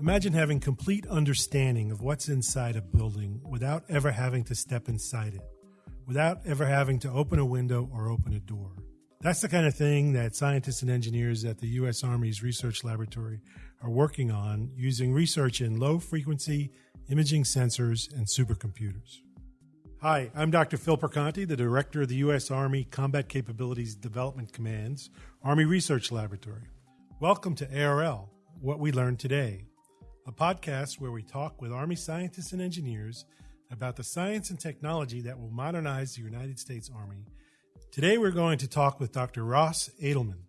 Imagine having complete understanding of what's inside a building without ever having to step inside it, without ever having to open a window or open a door. That's the kind of thing that scientists and engineers at the U.S. Army's Research Laboratory are working on using research in low frequency imaging sensors and supercomputers. Hi, I'm Dr. Phil Perconti, the director of the U.S. Army Combat Capabilities Development Command's Army Research Laboratory. Welcome to ARL, What We Learned Today, a podcast where we talk with Army scientists and engineers about the science and technology that will modernize the United States Army Today we're going to talk with Dr. Ross Adelman,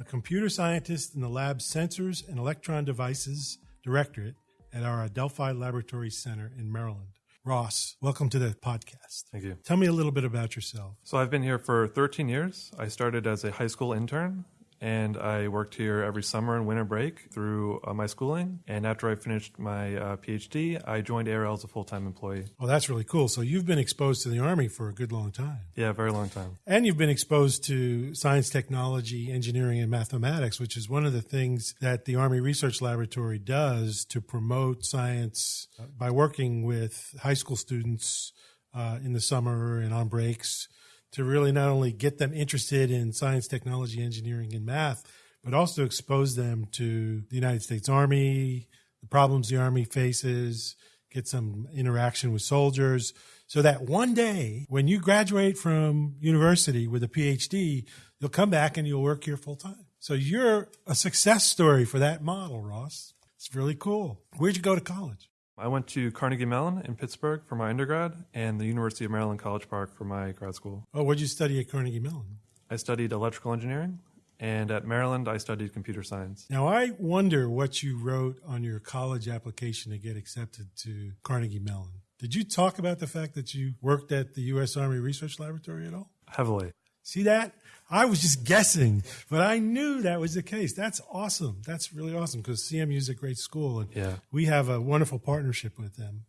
a computer scientist in the lab's Sensors and Electron Devices Directorate at our Adelphi Laboratory Center in Maryland. Ross, welcome to the podcast. Thank you. Tell me a little bit about yourself. So, I've been here for 13 years. I started as a high school intern and I worked here every summer and winter break through uh, my schooling. And after I finished my uh, PhD, I joined ARL as a full time employee. Well, that's really cool. So you've been exposed to the Army for a good long time. Yeah, very long time. And you've been exposed to science, technology, engineering, and mathematics, which is one of the things that the Army Research Laboratory does to promote science uh, by working with high school students uh, in the summer and on breaks to really not only get them interested in science, technology, engineering, and math, but also expose them to the United States Army, the problems the Army faces, get some interaction with soldiers, so that one day when you graduate from university with a PhD, you'll come back and you'll work here full time. So you're a success story for that model, Ross. It's really cool. Where'd you go to college? I went to Carnegie Mellon in Pittsburgh for my undergrad and the University of Maryland College Park for my grad school. Oh, what did you study at Carnegie Mellon? I studied electrical engineering, and at Maryland, I studied computer science. Now, I wonder what you wrote on your college application to get accepted to Carnegie Mellon. Did you talk about the fact that you worked at the U.S. Army Research Laboratory at all? Heavily. See that? I was just guessing, but I knew that was the case. That's awesome. That's really awesome because CMU is a great school, and yeah. we have a wonderful partnership with them.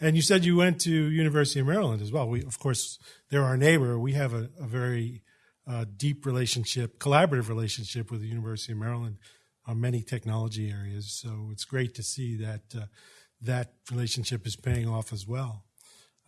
And you said you went to University of Maryland as well. We, of course, they're our neighbor. We have a, a very uh, deep relationship, collaborative relationship with the University of Maryland on many technology areas. So it's great to see that uh, that relationship is paying off as well.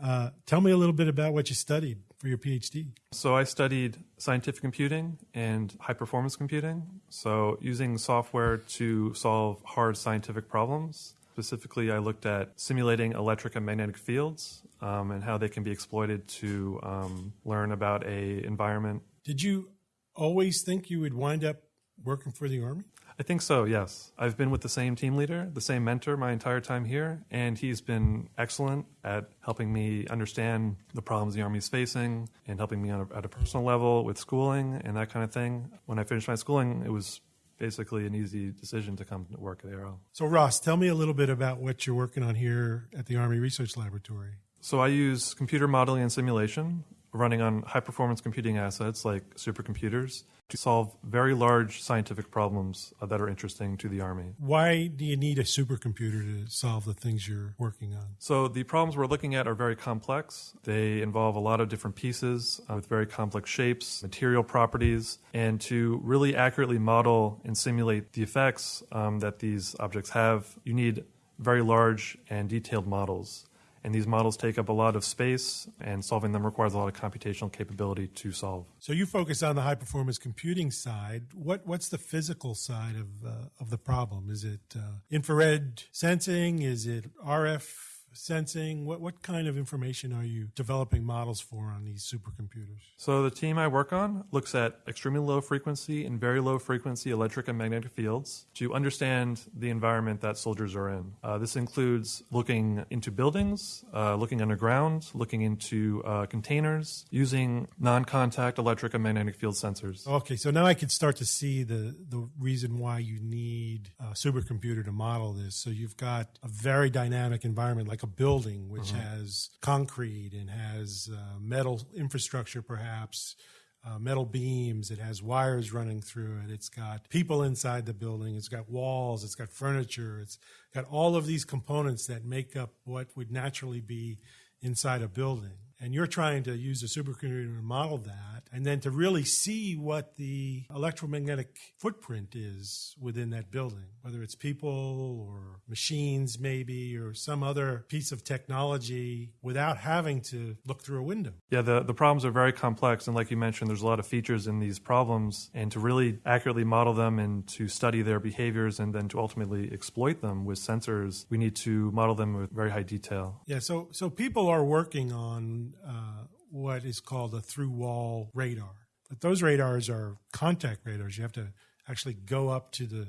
Uh, tell me a little bit about what you studied for your PhD. So, I studied scientific computing and high performance computing. So, using software to solve hard scientific problems. Specifically, I looked at simulating electric and magnetic fields um, and how they can be exploited to um, learn about a environment. Did you always think you would wind up working for the Army? I think so, yes. I've been with the same team leader, the same mentor my entire time here, and he's been excellent at helping me understand the problems the Army is facing and helping me a, at a personal level with schooling and that kind of thing. When I finished my schooling, it was basically an easy decision to come to work at ARL. So, Ross, tell me a little bit about what you're working on here at the Army Research Laboratory. So, I use computer modeling and simulation running on high performance computing assets like supercomputers to solve very large scientific problems uh, that are interesting to the Army. Why do you need a supercomputer to solve the things you're working on? So, the problems we're looking at are very complex. They involve a lot of different pieces uh, with very complex shapes, material properties, and to really accurately model and simulate the effects um, that these objects have, you need very large and detailed models. And these models take up a lot of space, and solving them requires a lot of computational capability to solve. So you focus on the high performance computing side. What what's the physical side of uh, of the problem? Is it uh, infrared sensing? Is it RF sensing? What what kind of information are you developing models for on these supercomputers? So the team I work on looks at extremely low frequency and very low frequency electric and magnetic fields to understand the environment that soldiers are in. Uh, this includes looking into buildings, uh, looking underground, looking into uh, containers, using non-contact electric and magnetic field sensors. Okay, so now I can start to see the the reason why you need a supercomputer to model this. So you've got a very dynamic environment like like a building which mm-hmm. has concrete and has uh, metal infrastructure, perhaps. Uh, metal beams. It has wires running through it. It's got people inside the building. It's got walls. It's got furniture. It's got all of these components that make up what would naturally be inside a building. And you're trying to use a supercomputer to model that, and then to really see what the electromagnetic footprint is within that building, whether it's people or machines, maybe, or some other piece of technology without having to look through a window. Yeah, the, the problems are very complex. And like you mentioned, there's a lot of features in these problems. And to really accurately model them and to study their behaviors and then to ultimately exploit them with sensors, we need to model them with very high detail. Yeah, so, so people are working on uh, what is called a through wall radar. But those radars are contact radars. You have to actually go up to the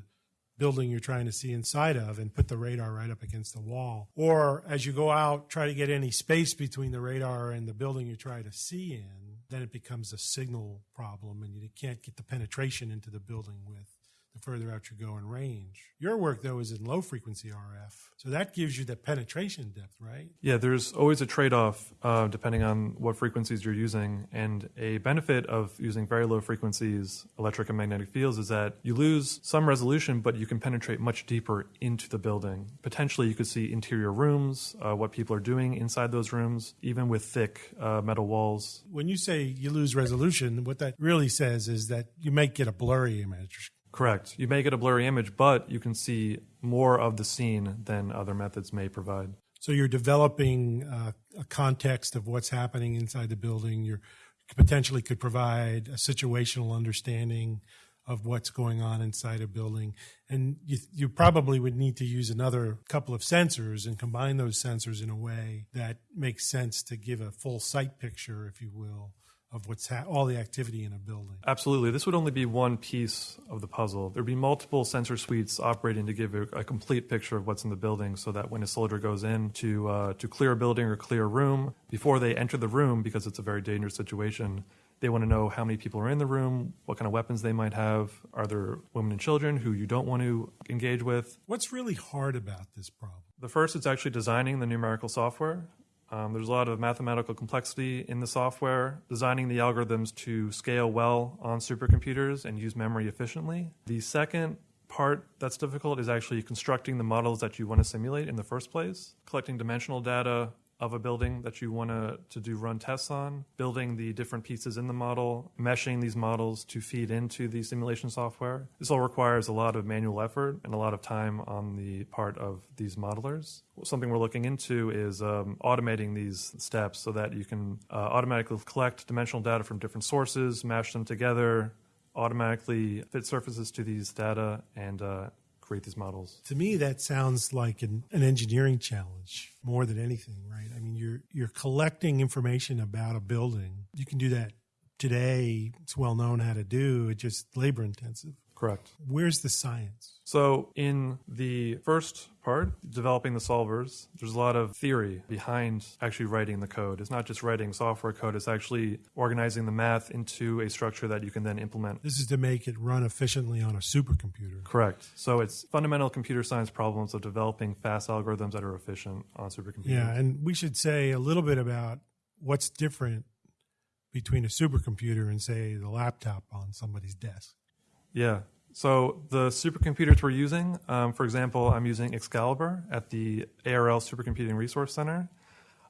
building you're trying to see inside of and put the radar right up against the wall. Or as you go out, try to get any space between the radar and the building you try to see in, then it becomes a signal problem and you can't get the penetration into the building with the further out you go in range. Your work, though, is in low frequency RF. So that gives you the penetration depth, right? Yeah, there's always a trade off uh, depending on what frequencies you're using. And a benefit of using very low frequencies, electric and magnetic fields, is that you lose some resolution, but you can penetrate much deeper into the building. Potentially, you could see interior rooms, uh, what people are doing inside those rooms, even with thick uh, metal walls. When you say you lose resolution, what that really says is that you might get a blurry image Correct. You may get a blurry image, but you can see more of the scene than other methods may provide. So you're developing uh, a context of what's happening inside the building. You potentially could provide a situational understanding of what's going on inside a building. And you, you probably would need to use another couple of sensors and combine those sensors in a way that makes sense to give a full site picture, if you will, of what's ha- all the activity in a building. Absolutely. This would only be one piece of the puzzle. There'd be multiple sensor suites operating to give a, a complete picture of what's in the building so that when a soldier goes in to, uh, to clear a building or clear a room, before they enter the room, because it's a very dangerous situation, they want to know how many people are in the room, what kind of weapons they might have. Are there women and children who you don't want to engage with? What's really hard about this problem? The first is actually designing the numerical software. Um, there's a lot of mathematical complexity in the software, designing the algorithms to scale well on supercomputers and use memory efficiently. The second part that's difficult is actually constructing the models that you want to simulate in the first place, collecting dimensional data, of a building that you want to, to do run tests on, building the different pieces in the model, meshing these models to feed into the simulation software. This all requires a lot of manual effort and a lot of time on the part of these modelers. Something we're looking into is um, automating these steps so that you can uh, automatically collect dimensional data from different sources, mash them together, automatically fit surfaces to these data, and uh, create these models. To me, that sounds like an, an engineering challenge more than anything, right? I mean, you're you're collecting information about a building. You can do that today. It's well known how to do. It's just labor intensive. Correct. Where's the science? So, in the first part, developing the solvers, there's a lot of theory behind actually writing the code. It's not just writing software code, it's actually organizing the math into a structure that you can then implement. This is to make it run efficiently on a supercomputer. Correct. So, it's fundamental computer science problems of developing fast algorithms that are efficient on supercomputers. Yeah, and we should say a little bit about what's different between a supercomputer and, say, the laptop on somebody's desk. Yeah. So the supercomputers we're using, um, for example, I'm using Excalibur at the ARL Supercomputing Resource Center.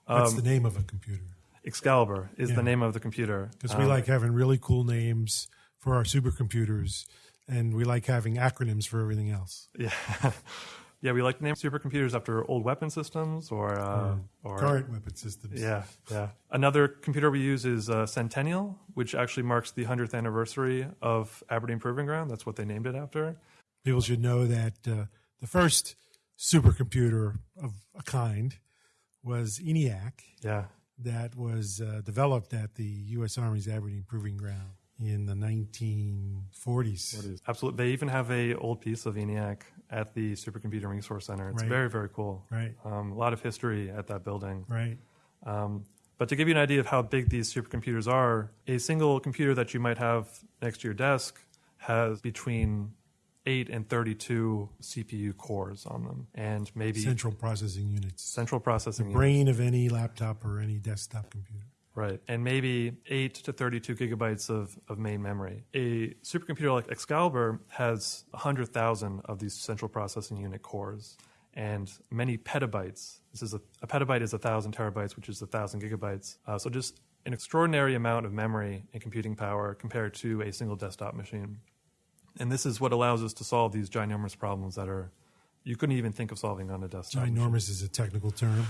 Um, the name of a computer? Excalibur is yeah. the name of the computer. Because we um, like having really cool names for our supercomputers, and we like having acronyms for everything else. Yeah. Yeah, we like to name supercomputers after old weapon systems or, uh, or current weapon systems. Yeah, yeah. Another computer we use is uh, Centennial, which actually marks the 100th anniversary of Aberdeen Proving Ground. That's what they named it after. People should know that uh, the first supercomputer of a kind was ENIAC. Yeah. That was uh, developed at the U.S. Army's Aberdeen Proving Ground in the 1940s. Absolutely. They even have a old piece of ENIAC at the Supercomputing Resource Center. It's right. very, very cool. Right. Um, a lot of history at that building. Right. Um, but to give you an idea of how big these supercomputers are, a single computer that you might have next to your desk has between 8 and 32 CPU cores on them and maybe central processing units. Central processing the brain of any laptop or any desktop computer. Right. And maybe 8 to 32 gigabytes of, of main memory. A supercomputer like Excalibur has 100,000 of these central processing unit cores. and many petabytes. This is a, a petabyte is a thousand terabytes, which is a thousand gigabytes. Uh, so just an extraordinary amount of memory and computing power compared to a single desktop machine. And this is what allows us to solve these ginormous problems that are you couldn't even think of solving on a desktop. Ginormous machine. is a technical term.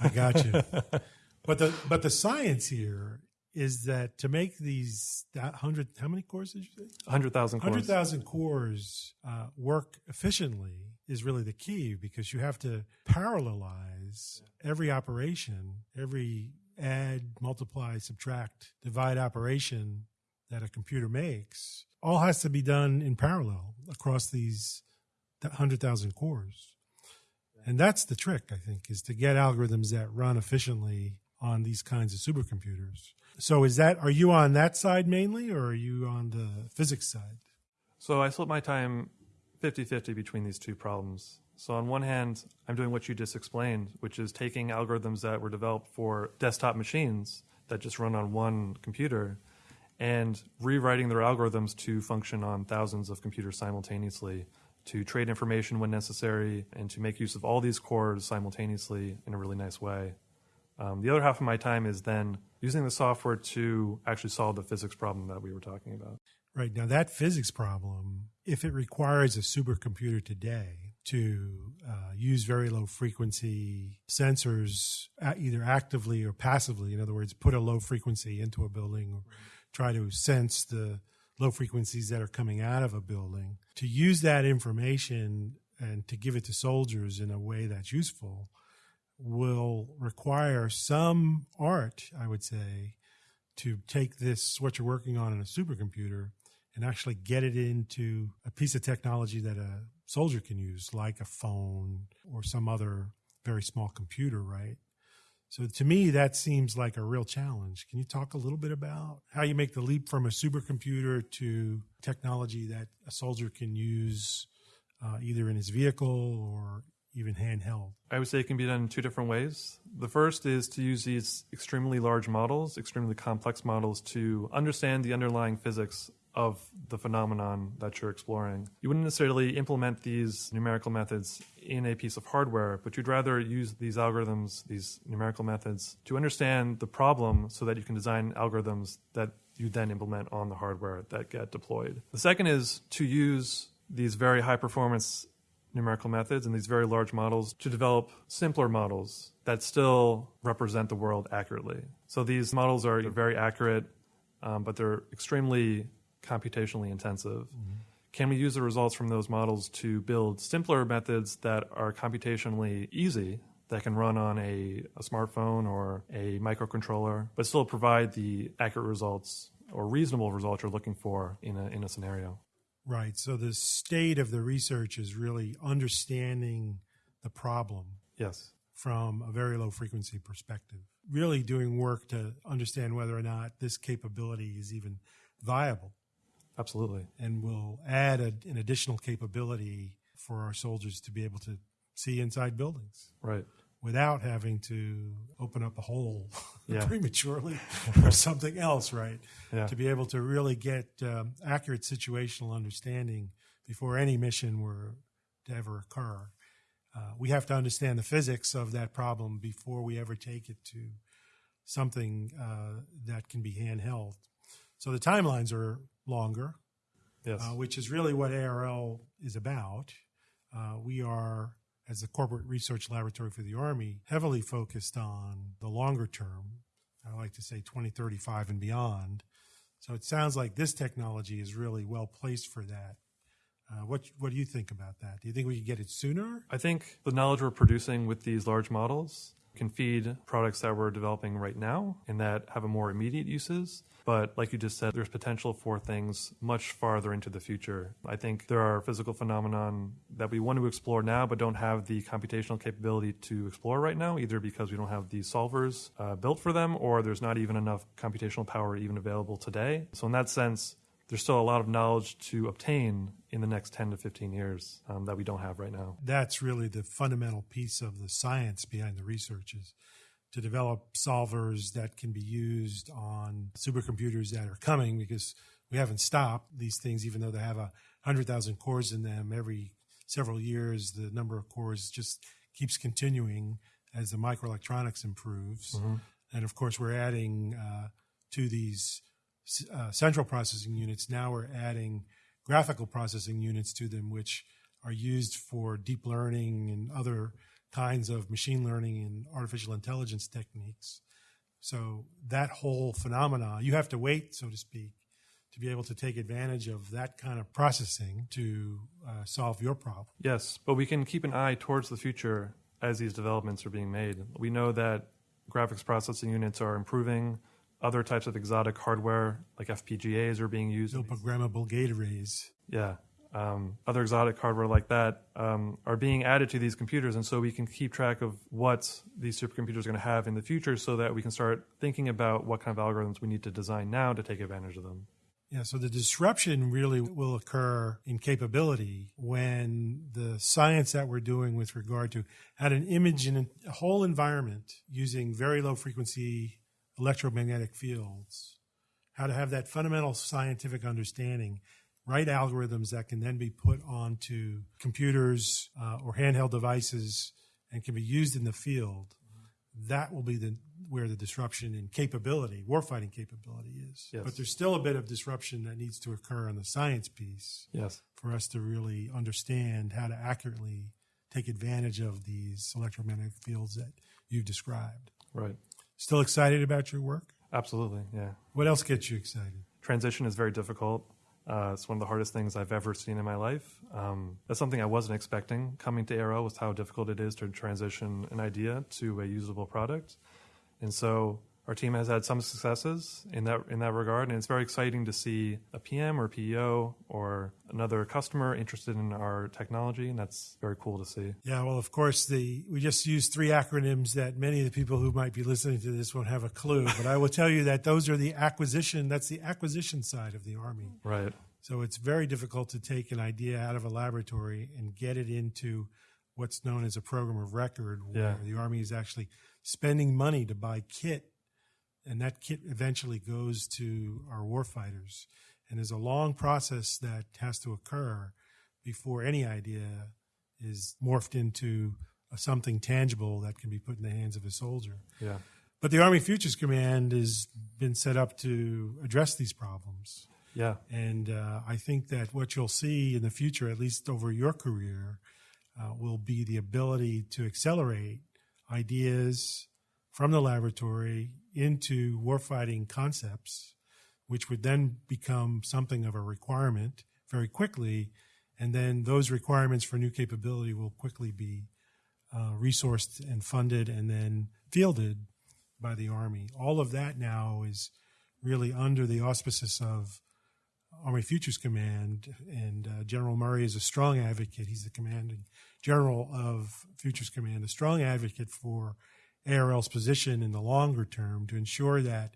I got you. but the but the science here is that to make these hundred how many cores did you say? Hundred thousand. Hundred thousand cores uh, work efficiently is really the key because you have to parallelize every operation, every add, multiply, subtract, divide operation that a computer makes all has to be done in parallel across these 100,000 cores. And that's the trick, I think, is to get algorithms that run efficiently on these kinds of supercomputers. So is that are you on that side mainly or are you on the physics side? So I split my time 50-50 between these two problems. So on one hand, I'm doing what you just explained, which is taking algorithms that were developed for desktop machines that just run on one computer and rewriting their algorithms to function on thousands of computers simultaneously to trade information when necessary and to make use of all these cores simultaneously in a really nice way. Um, the other half of my time is then using the software to actually solve the physics problem that we were talking about. Right. Now, that physics problem, if it requires a supercomputer today to uh, use very low frequency sensors, either actively or passively, in other words, put a low frequency into a building or try to sense the low frequencies that are coming out of a building, to use that information and to give it to soldiers in a way that's useful will require some art, I would say, to take this, what you're working on in a supercomputer, and actually get it into a piece of technology that a soldier can use, like a phone or some other very small computer, right? So to me, that seems like a real challenge. Can you talk a little bit about how you make the leap from a supercomputer to technology that a soldier can use uh, either in his vehicle or even handheld? I would say it can be done in two different ways. The first is to use these extremely large models, extremely complex models, to understand the underlying physics of the phenomenon that you're exploring. You wouldn't necessarily implement these numerical methods in a piece of hardware, but you'd rather use these algorithms, these numerical methods, to understand the problem so that you can design algorithms that you then implement on the hardware that get deployed. The second is to use these very high performance numerical methods and these very large models to develop simpler models that still represent the world accurately. So these models are very accurate, um, but they're extremely computationally intensive. Mm-hmm. Can we use the results from those models to build simpler methods that are computationally easy, that can run on a, a smartphone or a microcontroller, but still provide the accurate results or reasonable results you're looking for in a, in a scenario? Right. So the state of the research is really understanding the problem. Yes. From a very low frequency perspective. Really doing work to understand whether or not this capability is even viable. Absolutely. And will add a, an additional capability for our soldiers to be able to see inside buildings. Right. Without having to open up a hole yeah. prematurely or something else, right? Yeah. To be able to really get um, accurate situational understanding before any mission were to ever occur. Uh, we have to understand the physics of that problem before we ever take it to something uh, that can be handheld. So the timelines are longer, yes. uh, which is really what ARL is about. Uh, we are, as a corporate research laboratory for the Army, heavily focused on the longer term. I like to say 2035 and beyond. So it sounds like this technology is really well placed for that. Uh, what what do you think about that? Do you think we could get it sooner? I think the knowledge we're producing with these large models can feed products that we're developing right now and that have a more immediate uses. But like you just said, there's potential for things much farther into the future. I think there are physical phenomenon that we want to explore now, but don't have the computational capability to explore right now, either because we don't have the solvers uh, built for them, or there's not even enough computational power even available today. So in that sense, there's still a lot of knowledge to obtain in the next 10 to 15 years um, that we don't have right now. That's really the fundamental piece of the science behind the research is to develop solvers that can be used on supercomputers that are coming because we haven't stopped these things, even though they have a 100,000 cores in them. Every several years, the number of cores just keeps continuing as the microelectronics improves. Mm-hmm. And of course, we're adding uh, to these uh, central processing units. Now we're adding graphical processing units to them, which are used for deep learning and other kinds of machine learning and artificial intelligence techniques. So that whole phenomena, you have to wait, so to speak, to be able to take advantage of that kind of processing to uh, solve your problem. Yes, but we can keep an eye towards the future as these developments are being made. We know that graphics processing units are improving. Other types of exotic hardware, like FPGAs, are being used. No programmable gate arrays. Yeah. Um, other exotic hardware like that um, are being added to these computers, and so we can keep track of what these supercomputers are going to have in the future, so that we can start thinking about what kind of algorithms we need to design now to take advantage of them. Yeah, so the disruption really will occur in capability when the science that we're doing with regard to how to image in a whole environment using very low frequency electromagnetic fields, how to have that fundamental scientific understanding write algorithms that can then be put onto computers uh, or handheld devices and can be used in the field. That will be the where the disruption in capability, warfighting capability is. Yes. But there's still a bit of disruption that needs to occur on the science piece Yes. for us to really understand how to accurately take advantage of these electromagnetic fields that you've described. Right. Still excited about your work? Absolutely. Yeah. What else gets you excited? Transition is very difficult. Uh, it's one of the hardest things I've ever seen in my life. Um, that's something I wasn't expecting coming to ARL was how difficult it is to transition an idea to a usable product. And so our team has had some successes in that in that regard, and it's very exciting to see a PM or PEO or another customer interested in our technology, and that's very cool to see. Yeah, well, of course, the we just used three acronyms that many of the people who might be listening to this won't have a clue, but I will tell you that those are the acquisition. That's the acquisition side of the Army. Right. So it's very difficult to take an idea out of a laboratory and get it into what's known as a program of record, where Yeah. the Army is actually spending money to buy kit, and that kit eventually goes to our warfighters. And there's a long process that has to occur before any idea is morphed into a, something tangible that can be put in the hands of a soldier. Yeah. But the Army Futures Command has been set up to address these problems. Yeah. And uh, I think that what you'll see in the future, at least over your career, uh, will be the ability to accelerate ideas from the laboratory into warfighting concepts, which would then become something of a requirement very quickly. And then those requirements for new capability will quickly be uh, resourced and funded and then fielded by the Army. All of that now is really under the auspices of Army Futures Command, and uh, General Murray is a strong advocate. He's the commanding general of Futures Command, a strong advocate for ARL's position in the longer term to ensure that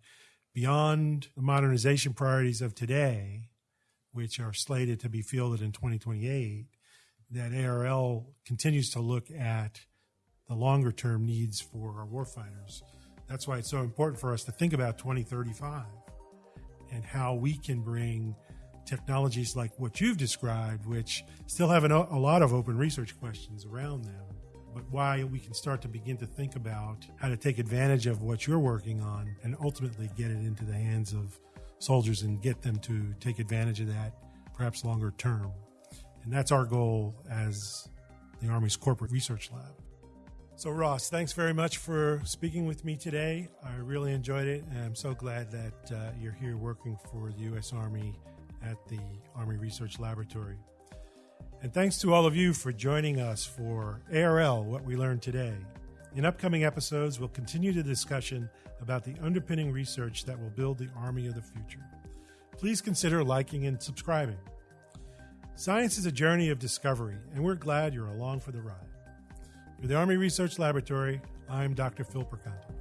beyond the modernization priorities of today, which are slated to be fielded in 2028, that ARL continues to look at the longer term needs for our warfighters. That's why it's so important for us to think about 2035 and how we can bring technologies like what you've described, which still have an, a lot of open research questions around them, but why we can start to begin to think about how to take advantage of what you're working on and ultimately get it into the hands of soldiers and get them to take advantage of that perhaps longer term. And that's our goal as the Army's Corporate Research Lab. So, Ross, thanks very much for speaking with me today. I really enjoyed it, and I'm so glad that uh, you're here working for the U.S. Army at the Army Research Laboratory. And thanks to all of you for joining us for ARL What We Learned Today. In upcoming episodes, we'll continue the discussion about the underpinning research that will build the Army of the future. Please consider liking and subscribing. Science is a journey of discovery, and we're glad you're along for the ride. For the Army Research Laboratory, I'm Dr. Phil Perconti.